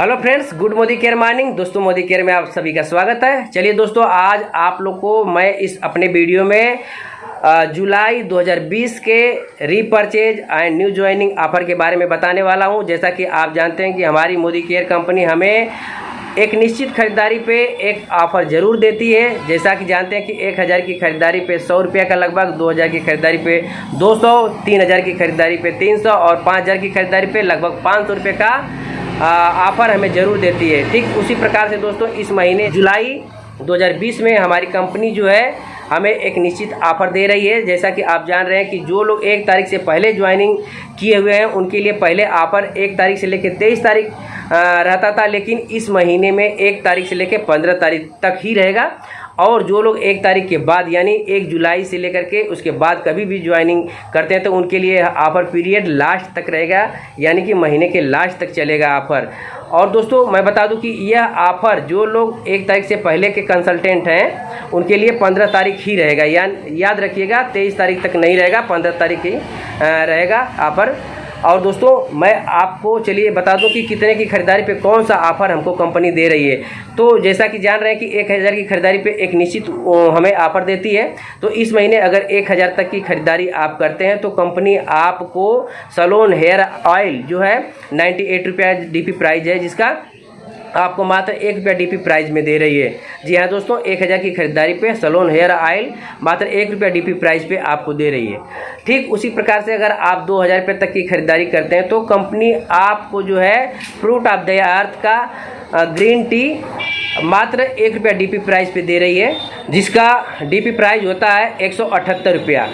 Hello friends, good Modicare morning. दोस्तों, Modi care में आप सभी का स्वागत है। चलिए दोस्तों, आज आप लोग को मैं इस अपने वीडियो में जुलाई 2020 के repurchase and new joining offer के बारे में बताने वाला हूँ। जैसा कि आप जानते हैं कि हमारी मोदी केयर कंपनी हमें एक निश्चित खरीदारी पे एक ऑफ़र ज़रूर देती है। जैसा कि जानते हैं कि एक हज़ार की खरीदारी पे सौ रुपये का लगभग, दो हज़ार की खरीदारी पे दो सौ, तीन हज़ार की खरीदारी पे तीन सौ और पाँच हज़ार की खरीदारी पे लगभग पाँच सौ रुपये का ऑफ़र हमें ज़रूर देती है। ठीक उसी प्रकार से दोस्तों, इस महीने जुलाई 2020 में हमारी कंपनी जो है, हमें एक निश्चित ऑफ़र दे रही है। जैसा कि आप जान रहे हैं कि जो लोग एक तारीख से पहले ज्वाइनिंग किए हुए हैं, उनके लिए पहले ऑफ़र एक तारीख से लेकर तेईस तारीख रहता था, लेकिन इस महीने में एक तारीख से लेकर पंद्रह तारीख तक ही रहेगा। और जो लोग एक तारीख के बाद, यानी एक जुलाई से लेकर के उसके बाद कभी भी ज्वाइनिंग करते हैं तो उनके लिए ऑफ़र पीरियड लास्ट तक रहेगा, यानी कि महीने के लास्ट तक चलेगा ऑफ़र और दोस्तों, मैं बता दूँ कि यह ऑफ़र जो लोग एक तारीख से पहले के कंसल्टेंट हैं, उनके लिए पंद्रह तारीख ही रहेगा। यान, याद रखिएगा, तेईस तारीख तक नहीं रहेगा, पंद्रह तारीख ही रहेगा ऑफ़र और दोस्तों, मैं आपको चलिए बता दूँ कि कितने की खरीदारी पे कौन सा ऑफ़र हमको कंपनी दे रही है। तो जैसा कि जान रहे हैं कि एक हज़ार की खरीदारी पे एक निश्चित हमें ऑफ़र देती है। तो इस महीने अगर एक हज़ार तक की खरीदारी आप करते हैं तो कंपनी आपको सलोन हेयर ऑयल जो है नाइन्टी एट रुपया डी पी प्राइस है, जिसका आपको मात्र एक रुपया डी पी प्राइस में दे रही है। जी हाँ दोस्तों, एक हज़ार की खरीदारी पे सलोन हेयर ऑयल मात्र एक रुपया डी पी प्राइस पे आपको दे रही है। ठीक उसी प्रकार से अगर आप दो हज़ार रुपये तक की खरीदारी करते हैं तो कंपनी आपको जो है फ्रूट ऑफ़ द अर्थ का ग्रीन टी मात्र एक रुपया डी पी प्राइस पे दे रही है, जिसका डी पी प्राइस होता है एक सौ अठहत्तर रुपया।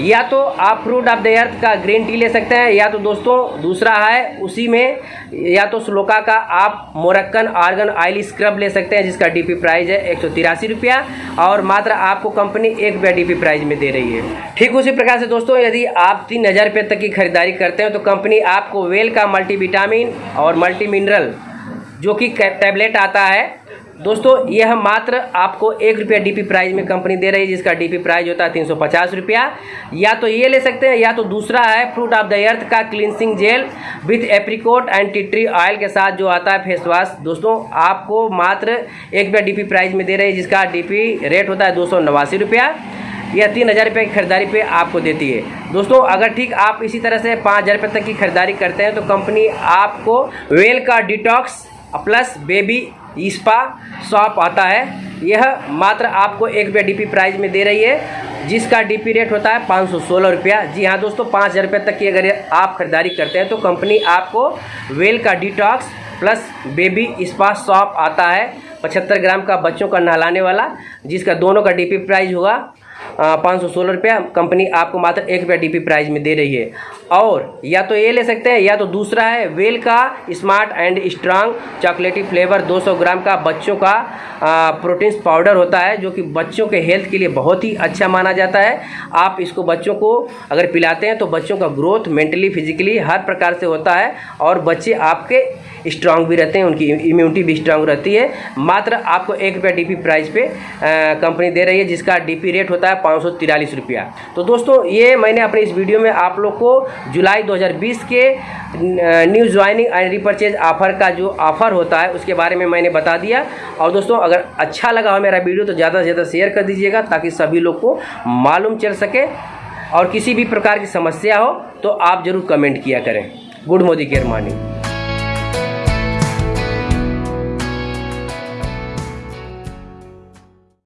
या तो आप फ्रूट ऑफ़ द अर्थ का ग्रीन टी ले सकते हैं, या तो दोस्तों दूसरा है, उसी में, या तो स्लोका का आप मोरक्कन आर्गन ऑयल स्क्रब ले सकते हैं, जिसका डीपी प्राइस है एक सौ तिरासी रुपया, और मात्र आपको कंपनी एक रुपया डीपी प्राइस में दे रही है। ठीक उसी प्रकार से दोस्तों, यदि आप तीन हज़ार रुपये तक की खरीदारी करते हैं तो कंपनी आपको वेल का मल्टीविटामिन और मल्टी मिनरल जो कि टैबलेट आता है दोस्तों, यह मात्र आपको एक रुपया डीपी प्राइस में कंपनी दे रही है, जिसका डीपी प्राइस होता है तीन सौ पचास रुपया। या तो ये ले सकते हैं, या तो दूसरा है फ्रूट ऑफ़ द अर्थ का cleansing gel with apricot and tea tree oil के साथ जो आता है फेस वॉश दोस्तों, आपको मात्र एक रुपया डीपी प्राइस में दे रही है, जिसका डीपी रेट होता है दो सौ नवासी रुपया यह तीन हज़ार रुपये की खरीदारी पे आपको देती है। दोस्तों, अगर ठीक आप इसी तरह से पाँच हज़ार रुपये तक की खरीदारी करते हैं तो कंपनी आपको वेल का detox plus baby spa shop आता है। यह मात्र आपको एक रुपया डी प्राइस में दे रही है, जिसका डीपी रेट होता है पाँच सौ सोलह रुपया। जी हाँ दोस्तों, पाँच हज़ार रुपये तक की अगर आप खरीदारी करते हैं तो कंपनी आपको वेल का detox plus baby spa shop आता है। पचहत्तर ग्राम का बच्चों का नहलाने वाला, जिसका दोनों का डीपी प्राइस होगा पाँच सौ सोलह रुपया। कंपनी आपको मात्र एक रुपया डीपी प्राइस में दे रही है। और या तो ये ले सकते हैं, या तो दूसरा है वेल का smart and strong chocolaty flavour 200 gram का बच्चों का प्रोटीन्स पाउडर होता है, जो कि बच्चों के हेल्थ के लिए बहुत ही अच्छा माना जाता है। आप इसको बच्चों को अगर पिलाते हैं तो बच्चों का ग्रोथ मेंटली, फिजिकली हर प्रकार से होता है और बच्चे आपके स्ट्रांग भी रहते हैं, उनकी इम्यूनिटी भी स्ट्रांग रहती है। मात्र आपको एक रुपया डी प्राइस पे कंपनी दे रही है, जिसका डीपी रेट होता है पाँच रुपया। तो दोस्तों, ये मैंने अपने इस वीडियो में आप लोग को जुलाई 2020 के new joining and repurchase offer का जो ऑफ़र होता है, उसके बारे में मैंने बता दिया। और दोस्तों, अगर अच्छा लगा हो मेरा वीडियो तो ज़्यादा से ज़्यादा शेयर कर दीजिएगा, ताकि सभी लोग को मालूम चल सके। और किसी भी प्रकार की समस्या हो तो आप ज़रूर कमेंट किया करें। Good Modicare morning